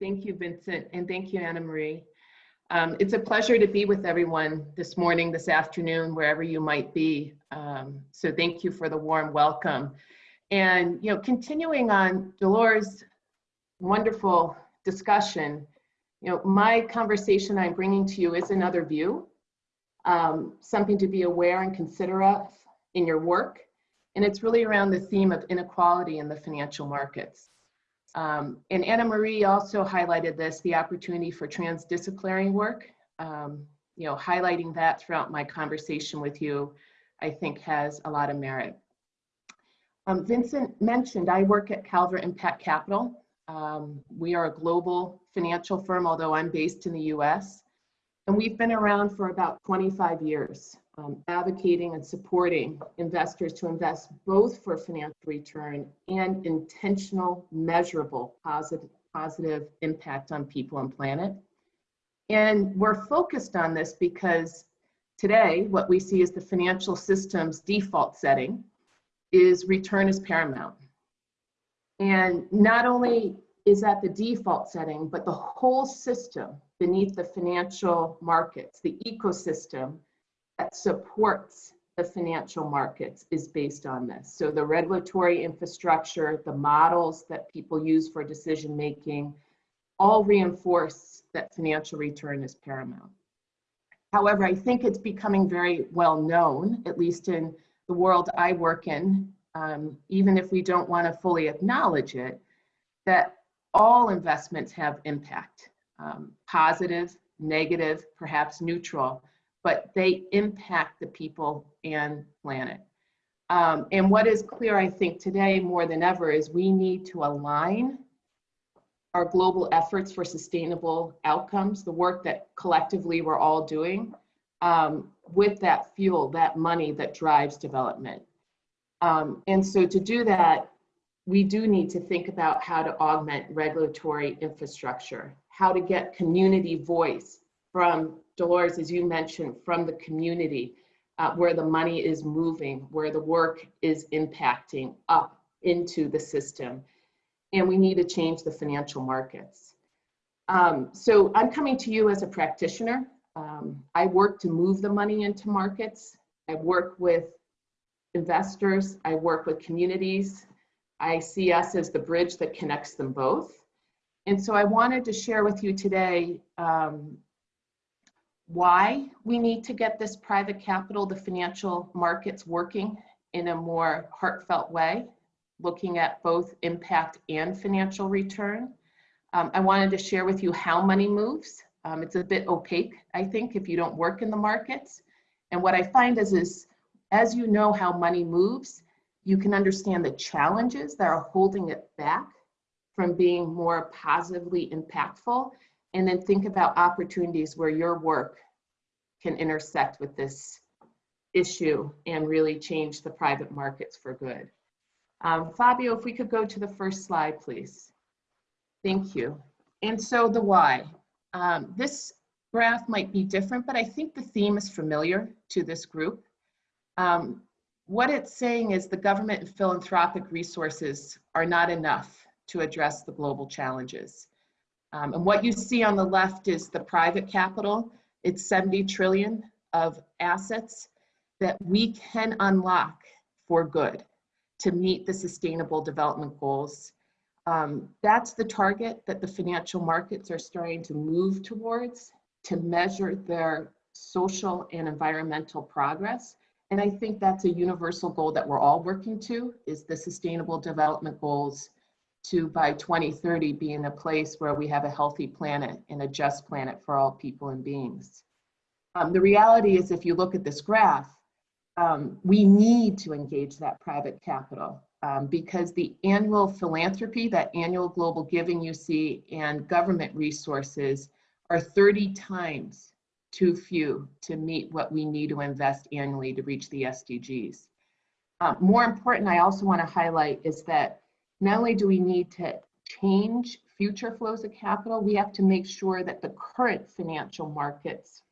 Thank you, Vincent, and thank you, Anna Marie. Um, it's a pleasure to be with everyone this morning, this afternoon, wherever you might be. Um, so thank you for the warm welcome. And, you know, continuing on Dolores' wonderful discussion, you know, my conversation I'm bringing to you is another view, um, something to be aware and consider of in your work. And it's really around the theme of inequality in the financial markets. Um, and Anna Marie also highlighted this, the opportunity for transdisciplinary work. Um, you know, highlighting that throughout my conversation with you, I think has a lot of merit. Um, Vincent mentioned I work at Calvert Impact Capital. Um, we are a global financial firm, although I'm based in the US. And we've been around for about 25 years, um, advocating and supporting investors to invest both for financial return and intentional, measurable positive, positive impact on people and planet. And we're focused on this because today, what we see is the financial system's default setting is return is paramount. And not only is that the default setting, but the whole system beneath the financial markets, the ecosystem that supports the financial markets is based on this. So the regulatory infrastructure, the models that people use for decision making, all reinforce that financial return is paramount. However, I think it's becoming very well known, at least in the world I work in, um, even if we don't want to fully acknowledge it, that all investments have impact, um, positive, negative, perhaps neutral, but they impact the people and planet. Um, and what is clear, I think, today more than ever is we need to align our global efforts for sustainable outcomes, the work that collectively we're all doing, um, with that fuel, that money that drives development. Um, and so to do that, we do need to think about how to augment regulatory infrastructure, how to get community voice from Dolores, as you mentioned, from the community, uh, where the money is moving, where the work is impacting up into the system. And we need to change the financial markets. Um, so I'm coming to you as a practitioner. Um, I work to move the money into markets. I work with investors. I work with communities. I see us as the bridge that connects them both. And so I wanted to share with you today um, why we need to get this private capital, the financial markets working in a more heartfelt way, looking at both impact and financial return. Um, I wanted to share with you how money moves. Um, it's a bit opaque, I think, if you don't work in the markets. And what I find is, is as you know how money moves, you can understand the challenges that are holding it back from being more positively impactful, and then think about opportunities where your work can intersect with this issue and really change the private markets for good. Um, Fabio, if we could go to the first slide, please. Thank you. And so the why. Um, this graph might be different, but I think the theme is familiar to this group. Um, what it's saying is the government and philanthropic resources are not enough to address the global challenges. Um, and what you see on the left is the private capital. It's 70 trillion of assets that we can unlock for good to meet the sustainable development goals. Um, that's the target that the financial markets are starting to move towards to measure their social and environmental progress and I think that's a universal goal that we're all working to is the sustainable development goals to by 2030 be in a place where we have a healthy planet and a just planet for all people and beings. Um, the reality is if you look at this graph, um, we need to engage that private capital um, because the annual philanthropy, that annual global giving you see and government resources are 30 times too few to meet what we need to invest annually to reach the SDGs. Uh, more important, I also want to highlight is that not only do we need to change future flows of capital, we have to make sure that the current financial markets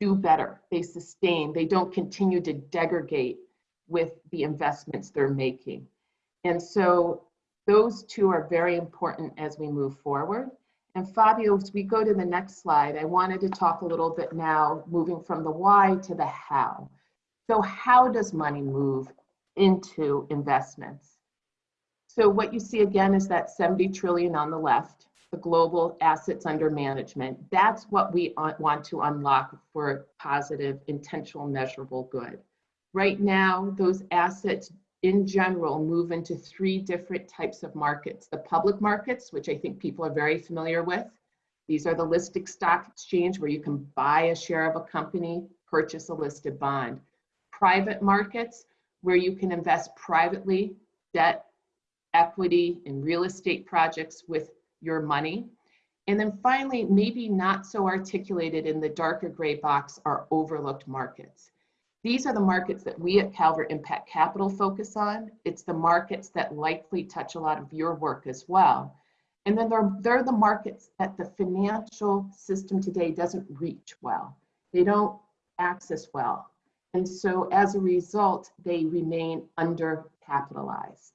do better, they sustain, they don't continue to degrade with the investments they're making. And so those two are very important as we move forward. And Fabio, as we go to the next slide, I wanted to talk a little bit now, moving from the why to the how. So how does money move into investments? So what you see again is that 70 trillion on the left, the global assets under management. That's what we want to unlock for positive, intentional, measurable good. Right now, those assets in general move into three different types of markets. The public markets, which I think people are very familiar with. These are the listed stock exchange where you can buy a share of a company, purchase a listed bond. Private markets, where you can invest privately, debt, equity, and real estate projects with your money. And then finally, maybe not so articulated in the darker gray box are overlooked markets. These are the markets that we at Calvert Impact Capital focus on. It's the markets that likely touch a lot of your work as well. And then they're, they're the markets that the financial system today doesn't reach well. They don't access well. And so as a result, they remain undercapitalized.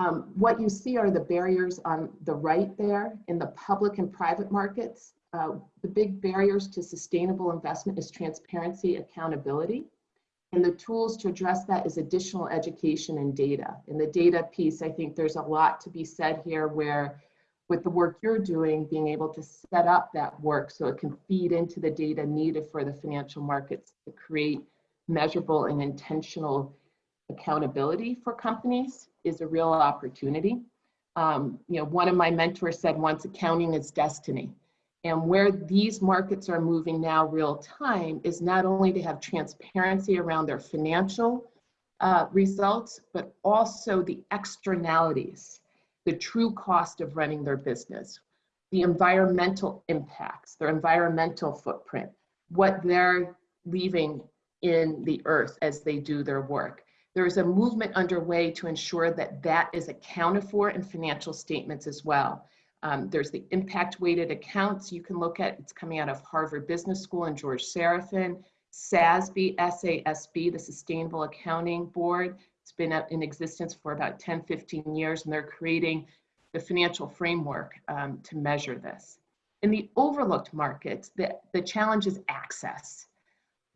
Um, what you see are the barriers on the right there in the public and private markets. Uh, the big barriers to sustainable investment is transparency, accountability. And the tools to address that is additional education and data. In the data piece, I think there's a lot to be said here where with the work you're doing, being able to set up that work so it can feed into the data needed for the financial markets to create measurable and intentional accountability for companies is a real opportunity. Um, you know, one of my mentors said once, accounting is destiny. And where these markets are moving now real time is not only to have transparency around their financial uh, results, but also the externalities, the true cost of running their business, the environmental impacts, their environmental footprint, what they're leaving in the earth as they do their work. There is a movement underway to ensure that that is accounted for in financial statements as well. Um, there's the impact weighted accounts you can look at. It's coming out of Harvard Business School and George Serafeim. SASB, SASB, the Sustainable Accounting Board. It's been in existence for about 10, 15 years, and they're creating the financial framework um, to measure this. In the overlooked markets, the, the challenge is access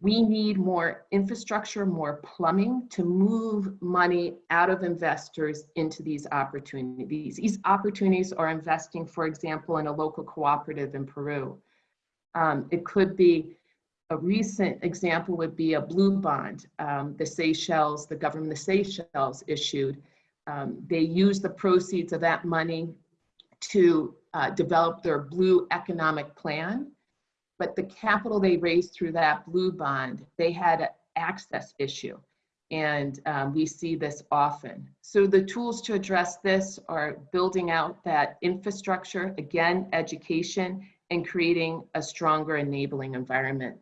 we need more infrastructure, more plumbing to move money out of investors into these opportunities. These opportunities are investing, for example, in a local cooperative in Peru. Um, it could be a recent example would be a blue bond um, the Seychelles, the government of the Seychelles issued. Um, they used the proceeds of that money to uh, develop their blue economic plan but the capital they raised through that blue bond, they had an access issue. And um, we see this often. So the tools to address this are building out that infrastructure, again, education, and creating a stronger enabling environment.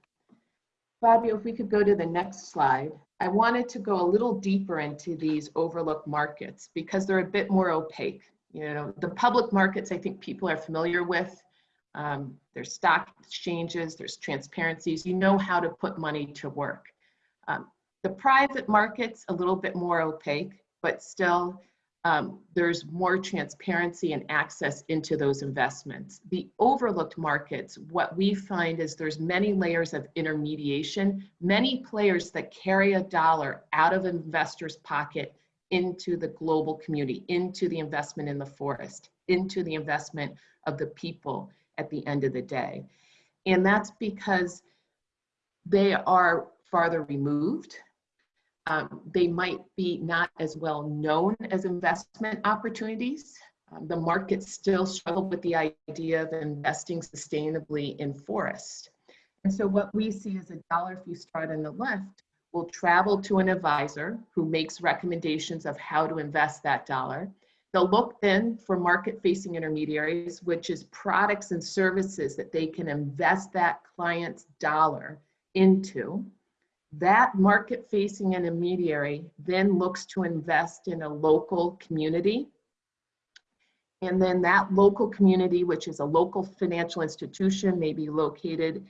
Fabio, if we could go to the next slide. I wanted to go a little deeper into these overlooked markets because they're a bit more opaque. You know, the public markets I think people are familiar with. Um, there's stock exchanges, there's transparencies. You know how to put money to work. Um, the private market's a little bit more opaque, but still um, there's more transparency and access into those investments. The overlooked markets, what we find is there's many layers of intermediation, many players that carry a dollar out of investors' pocket into the global community, into the investment in the forest, into the investment of the people at the end of the day. And that's because they are farther removed. Um, they might be not as well known as investment opportunities. Um, the markets still struggle with the idea of investing sustainably in forest. And so what we see is a dollar if you start on the left will travel to an advisor who makes recommendations of how to invest that dollar. They'll look then for market facing intermediaries, which is products and services that they can invest that client's dollar into. That market facing intermediary then looks to invest in a local community. And then that local community, which is a local financial institution, may be located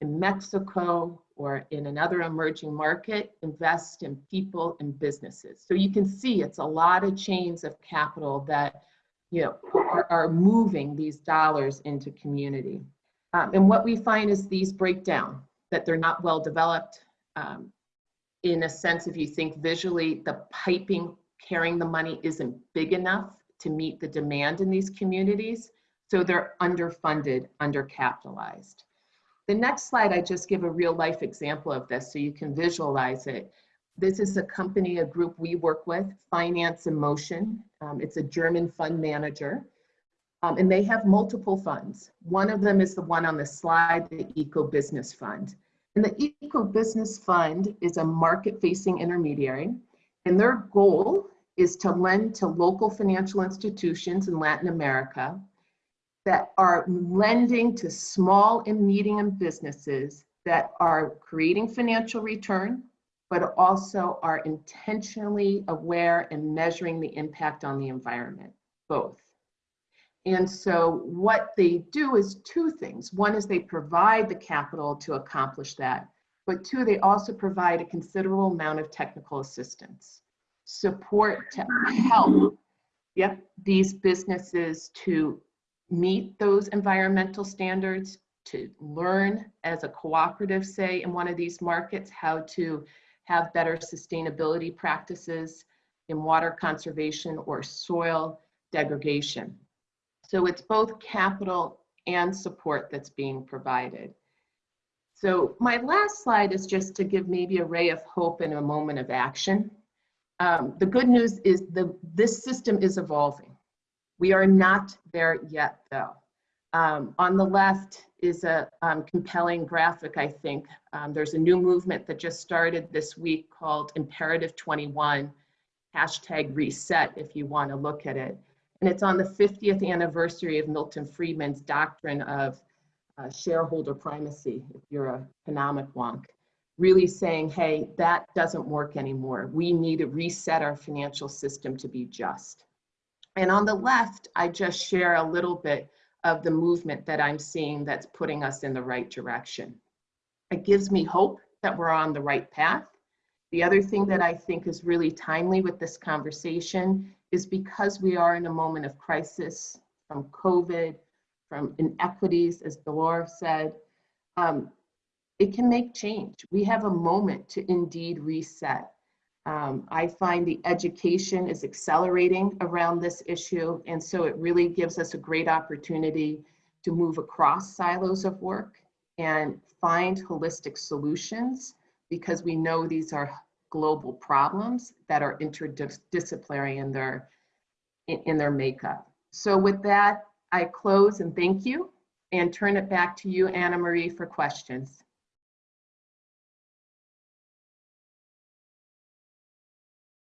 in Mexico or in another emerging market, invest in people and businesses. So you can see it's a lot of chains of capital that you know, are, are moving these dollars into community. Um, and what we find is these break down, that they're not well developed. Um, in a sense, if you think visually, the piping carrying the money isn't big enough to meet the demand in these communities. So they're underfunded, undercapitalized. The next slide, I just give a real life example of this so you can visualize it. This is a company, a group we work with, Finance in Motion. Um, it's a German fund manager. Um, and they have multiple funds. One of them is the one on the slide, the Eco Business Fund. And the Eco Business Fund is a market-facing intermediary. And their goal is to lend to local financial institutions in Latin America that are lending to small and medium businesses that are creating financial return, but also are intentionally aware and measuring the impact on the environment, both. And so what they do is two things. One is they provide the capital to accomplish that, but two, they also provide a considerable amount of technical assistance, support to help yep, these businesses to meet those environmental standards, to learn as a cooperative, say, in one of these markets, how to have better sustainability practices in water conservation or soil degradation. So it's both capital and support that's being provided. So my last slide is just to give maybe a ray of hope and a moment of action. Um, the good news is the, this system is evolving. We are not there yet, though. Um, on the left is a um, compelling graphic, I think. Um, there's a new movement that just started this week called Imperative 21, hashtag reset if you want to look at it. And it's on the 50th anniversary of Milton Friedman's doctrine of uh, shareholder primacy, if you're a economic wonk, really saying, hey, that doesn't work anymore. We need to reset our financial system to be just. And on the left, I just share a little bit of the movement that I'm seeing that's putting us in the right direction. It gives me hope that we're on the right path. The other thing that I think is really timely with this conversation is because we are in a moment of crisis from COVID, from inequities, as Dolores said, um, it can make change. We have a moment to indeed reset. Um, I find the education is accelerating around this issue, and so it really gives us a great opportunity to move across silos of work and find holistic solutions because we know these are global problems that are interdisciplinary in their, in, in their makeup. So with that, I close and thank you and turn it back to you, Anna Marie, for questions.